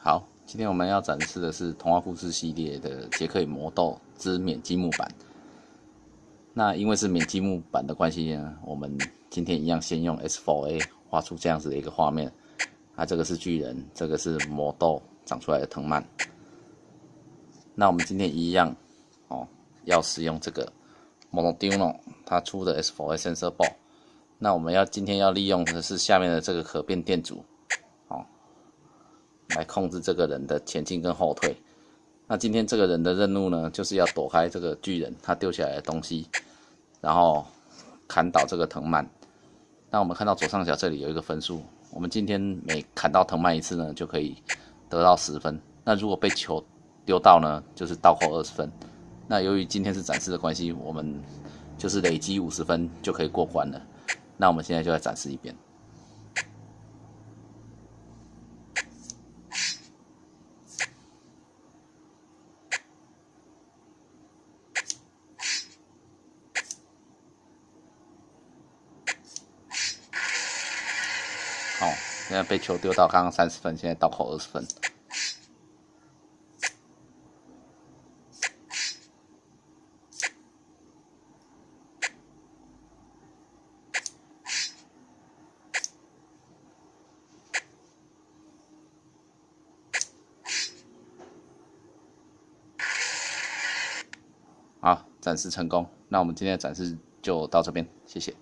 好，今天我们要展示的是童话故事系列的《杰克与魔豆》之免积木版。那因为是免积木版的关系呢，我们今天一样先用 S4A 画出这样子的一个画面。啊，这个是巨人，这个是魔豆长出来的藤蔓。那我们今天一样哦，要使用这个 Monoduno 它出的 S4A Sensor Board。那我们要今天要利用的是下面的这个可变电阻。来控制这个人的前进跟后退。那今天这个人的任务呢，就是要躲开这个巨人他丢下来的东西，然后砍倒这个藤蔓。那我们看到左上角这里有一个分数，我们今天每砍到藤蔓一次呢，就可以得到十分。那如果被球丢到呢，就是倒扣二十分。那由于今天是展示的关系，我们就是累积五十分就可以过关了。那我们现在就来展示一遍。好，现在被球丢到刚刚三十分，现在倒扣二十分。好，展示成功。那我们今天的展示就到这边，谢谢。